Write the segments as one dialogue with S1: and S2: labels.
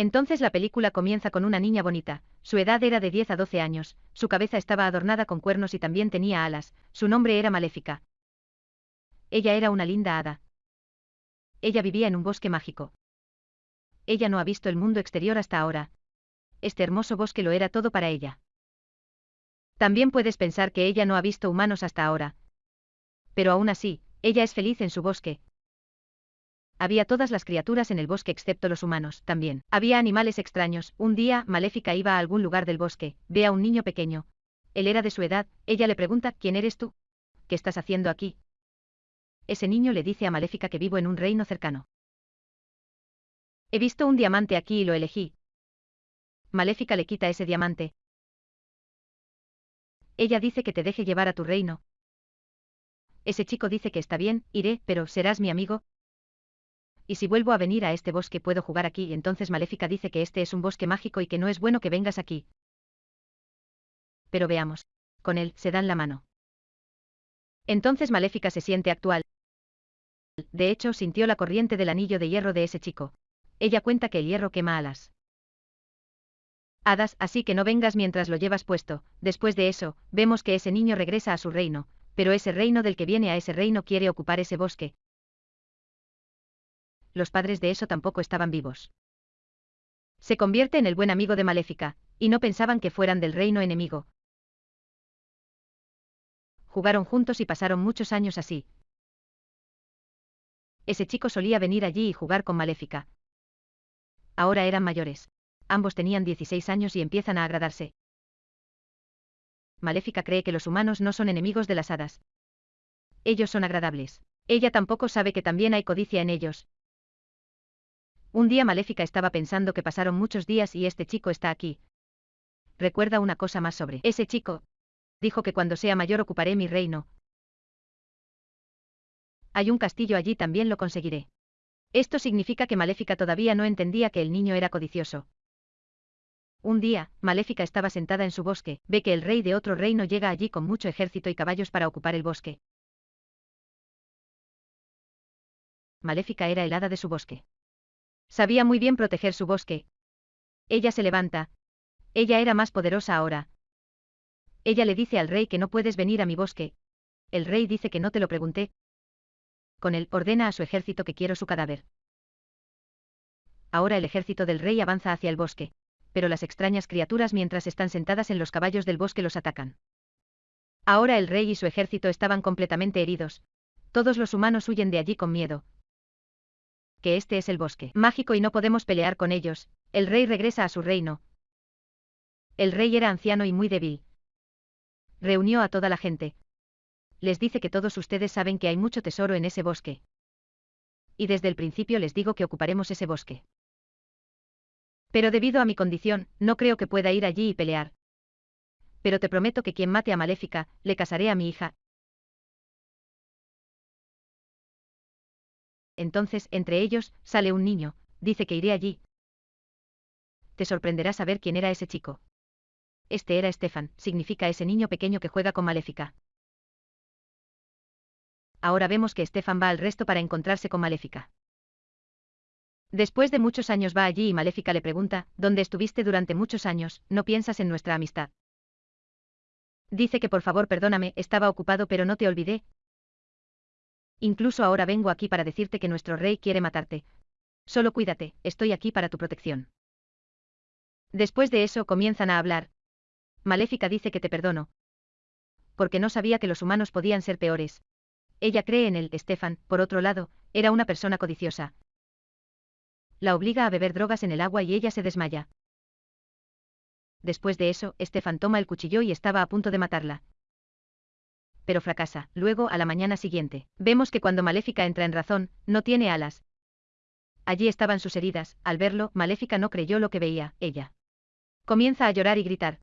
S1: Entonces la película comienza con una niña bonita, su edad era de 10 a 12 años, su cabeza estaba adornada con cuernos y también tenía alas, su nombre era Maléfica. Ella era una linda hada. Ella vivía en un bosque mágico. Ella no ha visto el mundo exterior hasta ahora. Este hermoso bosque lo era todo para ella. También puedes pensar que ella no ha visto humanos hasta ahora. Pero aún así, ella es feliz en su bosque, había todas las criaturas en el bosque excepto los humanos, también. Había animales extraños. Un día, Maléfica iba a algún lugar del bosque, ve a un niño pequeño. Él era de su edad, ella le pregunta, ¿quién eres tú? ¿Qué estás haciendo aquí? Ese niño le dice a Maléfica que vivo en un reino cercano. He visto un diamante aquí y lo elegí. Maléfica le quita ese diamante. Ella dice que te deje llevar a tu reino. Ese chico dice que está bien, iré, pero ¿serás mi amigo? Y si vuelvo a venir a este bosque puedo jugar aquí, entonces Maléfica dice que este es un bosque mágico y que no es bueno que vengas aquí. Pero veamos. Con él, se dan la mano. Entonces Maléfica se siente actual. De hecho, sintió la corriente del anillo de hierro de ese chico. Ella cuenta que el hierro quema alas. Hadas, así que no vengas mientras lo llevas puesto. Después de eso, vemos que ese niño regresa a su reino, pero ese reino del que viene a ese reino quiere ocupar ese bosque, los padres de eso tampoco estaban vivos. Se convierte en el buen amigo de Maléfica, y no pensaban que fueran del reino enemigo. Jugaron juntos y pasaron muchos años así. Ese chico solía venir allí y jugar con Maléfica. Ahora eran mayores. Ambos tenían 16 años y empiezan a agradarse. Maléfica cree que los humanos no son enemigos de las hadas. Ellos son agradables. Ella tampoco sabe que también hay codicia en ellos, un día Maléfica estaba pensando que pasaron muchos días y este chico está aquí. Recuerda una cosa más sobre ese chico. Dijo que cuando sea mayor ocuparé mi reino. Hay un castillo allí también lo conseguiré. Esto significa que Maléfica todavía no entendía que el niño era codicioso. Un día, Maléfica estaba sentada en su bosque, ve que el rey de otro reino llega allí con mucho ejército y caballos para ocupar el bosque. Maléfica era el hada de su bosque. Sabía muy bien proteger su bosque. Ella se levanta. Ella era más poderosa ahora. Ella le dice al rey que no puedes venir a mi bosque. El rey dice que no te lo pregunté. Con él ordena a su ejército que quiero su cadáver. Ahora el ejército del rey avanza hacia el bosque. Pero las extrañas criaturas mientras están sentadas en los caballos del bosque los atacan. Ahora el rey y su ejército estaban completamente heridos. Todos los humanos huyen de allí con miedo, que este es el bosque mágico y no podemos pelear con ellos, el rey regresa a su reino. El rey era anciano y muy débil. Reunió a toda la gente. Les dice que todos ustedes saben que hay mucho tesoro en ese bosque. Y desde el principio les digo que ocuparemos ese bosque. Pero debido a mi condición, no creo que pueda ir allí y pelear. Pero te prometo que quien mate a Maléfica, le casaré a mi hija, Entonces, entre ellos, sale un niño, dice que iré allí. Te sorprenderá saber quién era ese chico. Este era Stefan, significa ese niño pequeño que juega con Maléfica. Ahora vemos que Stefan va al resto para encontrarse con Maléfica. Después de muchos años va allí y Maléfica le pregunta, ¿dónde estuviste durante muchos años? ¿No piensas en nuestra amistad? Dice que por favor perdóname, estaba ocupado pero no te olvidé, Incluso ahora vengo aquí para decirte que nuestro rey quiere matarte. Solo cuídate, estoy aquí para tu protección. Después de eso comienzan a hablar. Maléfica dice que te perdono. Porque no sabía que los humanos podían ser peores. Ella cree en él, Estefan, por otro lado, era una persona codiciosa. La obliga a beber drogas en el agua y ella se desmaya. Después de eso, Estefan toma el cuchillo y estaba a punto de matarla pero fracasa. Luego, a la mañana siguiente, vemos que cuando Maléfica entra en razón, no tiene alas. Allí estaban sus heridas, al verlo, Maléfica no creyó lo que veía, ella. Comienza a llorar y gritar.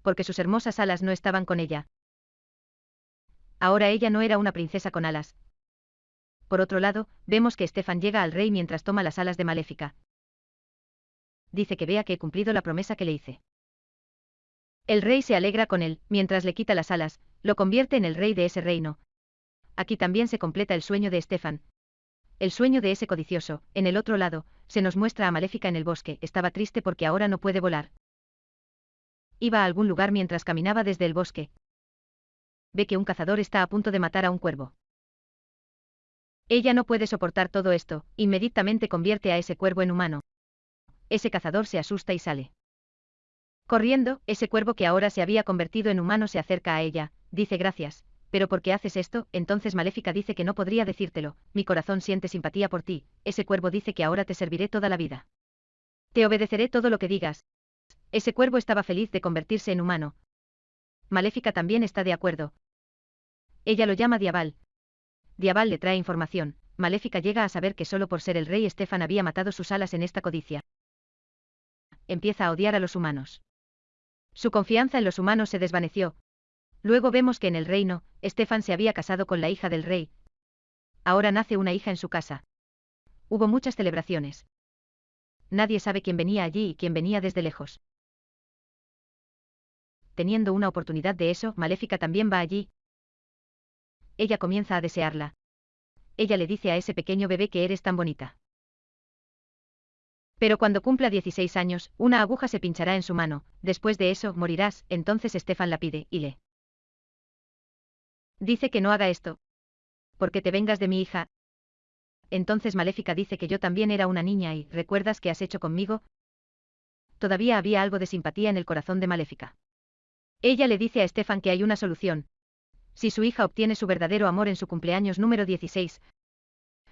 S1: Porque sus hermosas alas no estaban con ella. Ahora ella no era una princesa con alas. Por otro lado, vemos que Estefan llega al rey mientras toma las alas de Maléfica. Dice que vea que he cumplido la promesa que le hice. El rey se alegra con él, mientras le quita las alas, lo convierte en el rey de ese reino. Aquí también se completa el sueño de Estefan. el sueño de ese codicioso, en el otro lado, se nos muestra a Maléfica en el bosque, estaba triste porque ahora no puede volar. Iba a algún lugar mientras caminaba desde el bosque. Ve que un cazador está a punto de matar a un cuervo. Ella no puede soportar todo esto, inmediatamente convierte a ese cuervo en humano. Ese cazador se asusta y sale. Corriendo, ese cuervo que ahora se había convertido en humano se acerca a ella, dice gracias, pero ¿por qué haces esto? Entonces Maléfica dice que no podría decírtelo, mi corazón siente simpatía por ti, ese cuervo dice que ahora te serviré toda la vida. Te obedeceré todo lo que digas. Ese cuervo estaba feliz de convertirse en humano. Maléfica también está de acuerdo. Ella lo llama Diabal. Diabal le trae información. Maléfica llega a saber que solo por ser el rey Estefan había matado sus alas en esta codicia. Empieza a odiar a los humanos. Su confianza en los humanos se desvaneció, Luego vemos que en el reino, Estefan se había casado con la hija del rey. Ahora nace una hija en su casa. Hubo muchas celebraciones. Nadie sabe quién venía allí y quién venía desde lejos. Teniendo una oportunidad de eso, Maléfica también va allí. Ella comienza a desearla. Ella le dice a ese pequeño bebé que eres tan bonita. Pero cuando cumpla 16 años, una aguja se pinchará en su mano, después de eso morirás, entonces Estefan la pide, y le Dice que no haga esto. Porque te vengas de mi hija. Entonces Maléfica dice que yo también era una niña y, ¿recuerdas qué has hecho conmigo? Todavía había algo de simpatía en el corazón de Maléfica. Ella le dice a Estefan que hay una solución. Si su hija obtiene su verdadero amor en su cumpleaños número 16,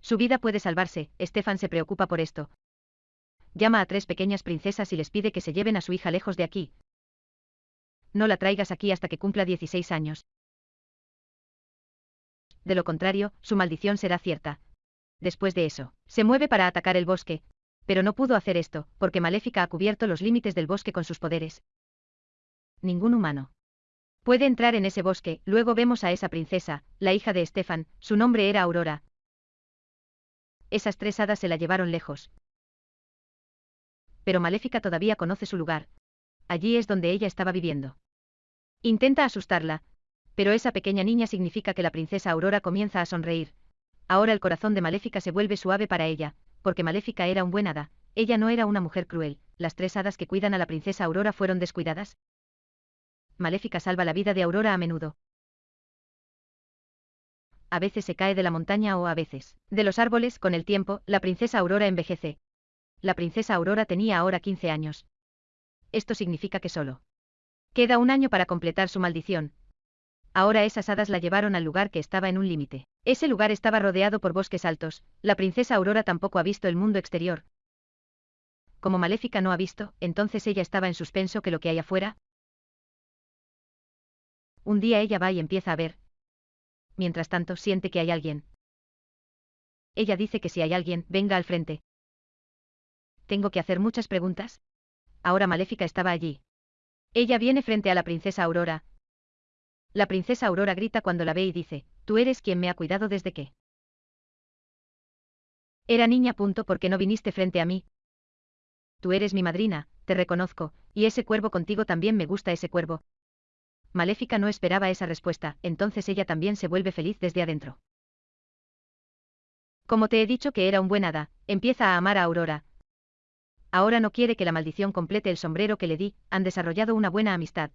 S1: su vida puede salvarse, Estefan se preocupa por esto. Llama a tres pequeñas princesas y les pide que se lleven a su hija lejos de aquí. No la traigas aquí hasta que cumpla 16 años de lo contrario, su maldición será cierta. Después de eso, se mueve para atacar el bosque, pero no pudo hacer esto, porque Maléfica ha cubierto los límites del bosque con sus poderes. Ningún humano puede entrar en ese bosque, luego vemos a esa princesa, la hija de Estefan, su nombre era Aurora. Esas tres hadas se la llevaron lejos. Pero Maléfica todavía conoce su lugar. Allí es donde ella estaba viviendo. Intenta asustarla, pero esa pequeña niña significa que la princesa Aurora comienza a sonreír. Ahora el corazón de Maléfica se vuelve suave para ella, porque Maléfica era un buen hada, ella no era una mujer cruel, las tres hadas que cuidan a la princesa Aurora fueron descuidadas. Maléfica salva la vida de Aurora a menudo. A veces se cae de la montaña o a veces, de los árboles, con el tiempo, la princesa Aurora envejece. La princesa Aurora tenía ahora 15 años. Esto significa que solo queda un año para completar su maldición, Ahora esas hadas la llevaron al lugar que estaba en un límite. Ese lugar estaba rodeado por bosques altos, la princesa Aurora tampoco ha visto el mundo exterior. Como Maléfica no ha visto, entonces ella estaba en suspenso que lo que hay afuera. Un día ella va y empieza a ver. Mientras tanto siente que hay alguien. Ella dice que si hay alguien, venga al frente. ¿Tengo que hacer muchas preguntas? Ahora Maléfica estaba allí. Ella viene frente a la princesa Aurora, la princesa Aurora grita cuando la ve y dice, tú eres quien me ha cuidado desde que. Era niña punto porque no viniste frente a mí. Tú eres mi madrina, te reconozco, y ese cuervo contigo también me gusta ese cuervo. Maléfica no esperaba esa respuesta, entonces ella también se vuelve feliz desde adentro. Como te he dicho que era un buen hada, empieza a amar a Aurora. Ahora no quiere que la maldición complete el sombrero que le di, han desarrollado una buena amistad,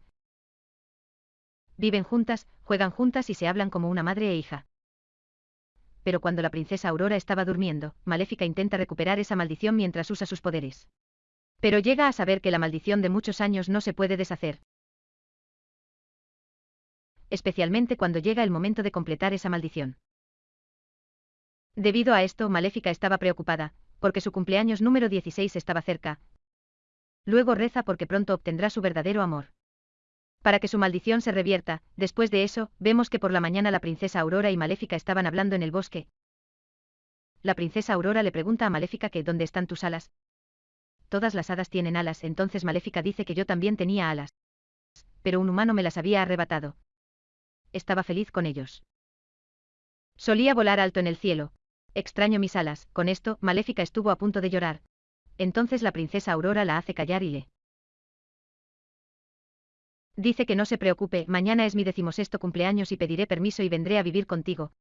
S1: Viven juntas, juegan juntas y se hablan como una madre e hija. Pero cuando la princesa Aurora estaba durmiendo, Maléfica intenta recuperar esa maldición mientras usa sus poderes. Pero llega a saber que la maldición de muchos años no se puede deshacer. Especialmente cuando llega el momento de completar esa maldición. Debido a esto, Maléfica estaba preocupada, porque su cumpleaños número 16 estaba cerca. Luego reza porque pronto obtendrá su verdadero amor. Para que su maldición se revierta, después de eso, vemos que por la mañana la princesa Aurora y Maléfica estaban hablando en el bosque. La princesa Aurora le pregunta a Maléfica que ¿dónde están tus alas? Todas las hadas tienen alas, entonces Maléfica dice que yo también tenía alas. Pero un humano me las había arrebatado. Estaba feliz con ellos. Solía volar alto en el cielo. Extraño mis alas, con esto, Maléfica estuvo a punto de llorar. Entonces la princesa Aurora la hace callar y le Dice que no se preocupe, mañana es mi decimosexto cumpleaños y pediré permiso y vendré a vivir contigo.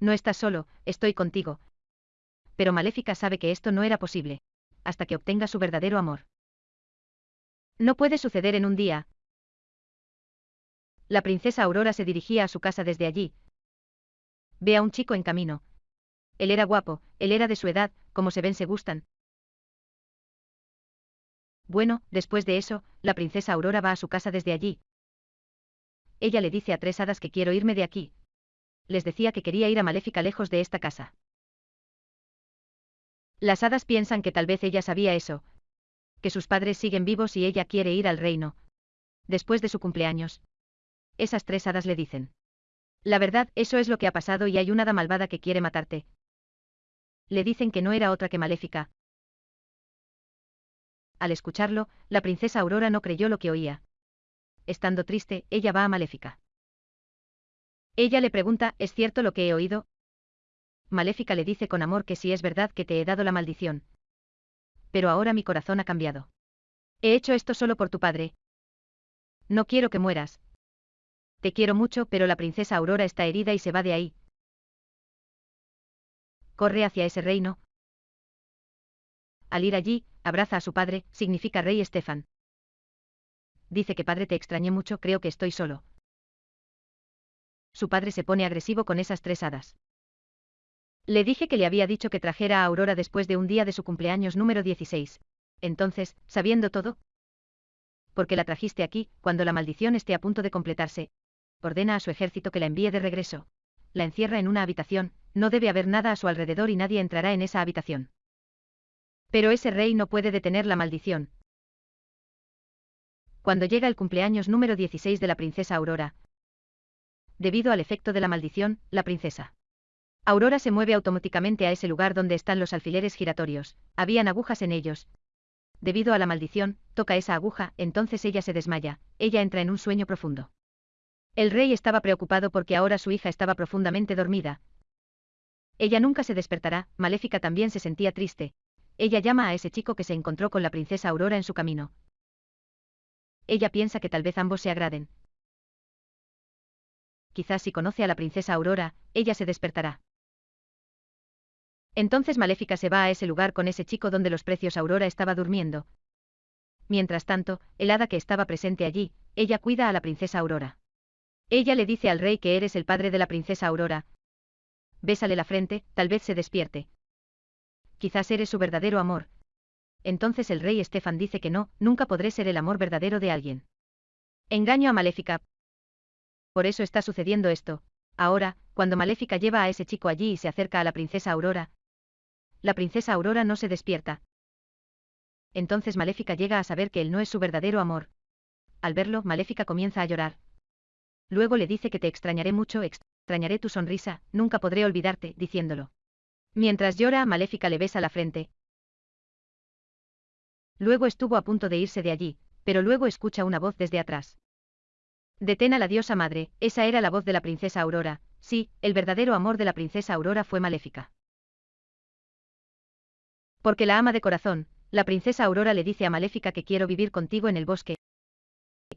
S1: No estás solo, estoy contigo. Pero Maléfica sabe que esto no era posible. Hasta que obtenga su verdadero amor. No puede suceder en un día. La princesa Aurora se dirigía a su casa desde allí. Ve a un chico en camino. Él era guapo, él era de su edad, como se ven se gustan. Bueno, después de eso, la princesa Aurora va a su casa desde allí. Ella le dice a tres hadas que quiero irme de aquí. Les decía que quería ir a Maléfica lejos de esta casa. Las hadas piensan que tal vez ella sabía eso, que sus padres siguen vivos y ella quiere ir al reino. Después de su cumpleaños. Esas tres hadas le dicen. La verdad, eso es lo que ha pasado y hay una hada malvada que quiere matarte. Le dicen que no era otra que Maléfica. Al escucharlo, la princesa Aurora no creyó lo que oía. Estando triste, ella va a Maléfica. Ella le pregunta, ¿es cierto lo que he oído? Maléfica le dice con amor que sí es verdad que te he dado la maldición. Pero ahora mi corazón ha cambiado. He hecho esto solo por tu padre. No quiero que mueras. Te quiero mucho, pero la princesa Aurora está herida y se va de ahí. Corre hacia ese reino. Al ir allí, abraza a su padre, significa rey Estefan. Dice que padre te extrañé mucho, creo que estoy solo. Su padre se pone agresivo con esas tres hadas. Le dije que le había dicho que trajera a Aurora después de un día de su cumpleaños número 16. Entonces, sabiendo todo, porque la trajiste aquí, cuando la maldición esté a punto de completarse, ordena a su ejército que la envíe de regreso. La encierra en una habitación, no debe haber nada a su alrededor y nadie entrará en esa habitación. Pero ese rey no puede detener la maldición. Cuando llega el cumpleaños número 16 de la princesa Aurora, debido al efecto de la maldición, la princesa Aurora se mueve automáticamente a ese lugar donde están los alfileres giratorios, habían agujas en ellos. Debido a la maldición, toca esa aguja, entonces ella se desmaya, ella entra en un sueño profundo. El rey estaba preocupado porque ahora su hija estaba profundamente dormida. Ella nunca se despertará, Maléfica también se sentía triste. Ella llama a ese chico que se encontró con la princesa Aurora en su camino. Ella piensa que tal vez ambos se agraden. Quizás si conoce a la princesa Aurora, ella se despertará. Entonces Maléfica se va a ese lugar con ese chico donde los precios Aurora estaba durmiendo. Mientras tanto, el hada que estaba presente allí, ella cuida a la princesa Aurora. Ella le dice al rey que eres el padre de la princesa Aurora. Bésale la frente, tal vez se despierte. Quizás eres su verdadero amor. Entonces el rey Estefan dice que no, nunca podré ser el amor verdadero de alguien. Engaño a Maléfica. Por eso está sucediendo esto. Ahora, cuando Maléfica lleva a ese chico allí y se acerca a la princesa Aurora, la princesa Aurora no se despierta. Entonces Maléfica llega a saber que él no es su verdadero amor. Al verlo, Maléfica comienza a llorar. Luego le dice que te extrañaré mucho, extrañaré tu sonrisa, nunca podré olvidarte, diciéndolo. Mientras llora, Maléfica le besa la frente. Luego estuvo a punto de irse de allí, pero luego escucha una voz desde atrás. Detén a la diosa madre, esa era la voz de la princesa Aurora, sí, el verdadero amor de la princesa Aurora fue maléfica. Porque la ama de corazón, la princesa Aurora le dice a Maléfica que quiero vivir contigo en el bosque.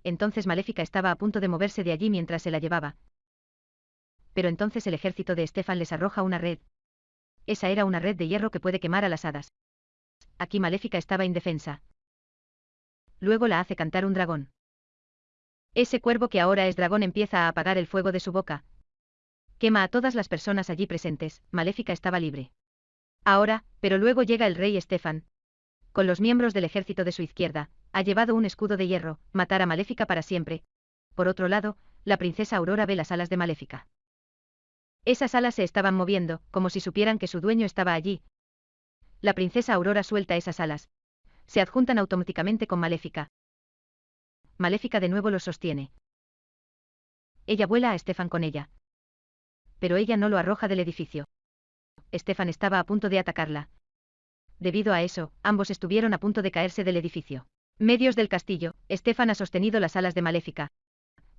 S1: Entonces Maléfica estaba a punto de moverse de allí mientras se la llevaba. Pero entonces el ejército de Estefan les arroja una red. Esa era una red de hierro que puede quemar a las hadas. Aquí Maléfica estaba indefensa. Luego la hace cantar un dragón. Ese cuervo que ahora es dragón empieza a apagar el fuego de su boca. Quema a todas las personas allí presentes, Maléfica estaba libre. Ahora, pero luego llega el rey Estefan. Con los miembros del ejército de su izquierda, ha llevado un escudo de hierro, matar a Maléfica para siempre. Por otro lado, la princesa Aurora ve las alas de Maléfica. Esas alas se estaban moviendo, como si supieran que su dueño estaba allí. La princesa Aurora suelta esas alas. Se adjuntan automáticamente con Maléfica. Maléfica de nuevo los sostiene. Ella vuela a Estefan con ella. Pero ella no lo arroja del edificio. Estefan estaba a punto de atacarla. Debido a eso, ambos estuvieron a punto de caerse del edificio. Medios del castillo, Estefan ha sostenido las alas de Maléfica.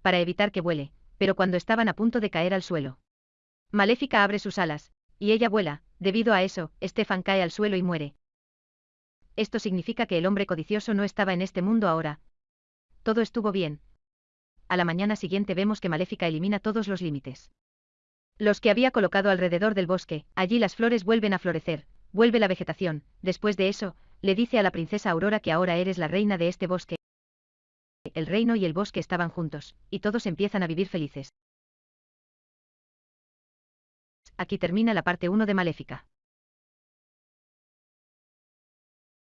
S1: Para evitar que vuele, pero cuando estaban a punto de caer al suelo. Maléfica abre sus alas, y ella vuela, debido a eso, Estefan cae al suelo y muere. Esto significa que el hombre codicioso no estaba en este mundo ahora. Todo estuvo bien. A la mañana siguiente vemos que Maléfica elimina todos los límites. Los que había colocado alrededor del bosque, allí las flores vuelven a florecer, vuelve la vegetación, después de eso, le dice a la princesa Aurora que ahora eres la reina de este bosque. El reino y el bosque estaban juntos, y todos empiezan a vivir felices. Aquí termina la parte 1 de Maléfica.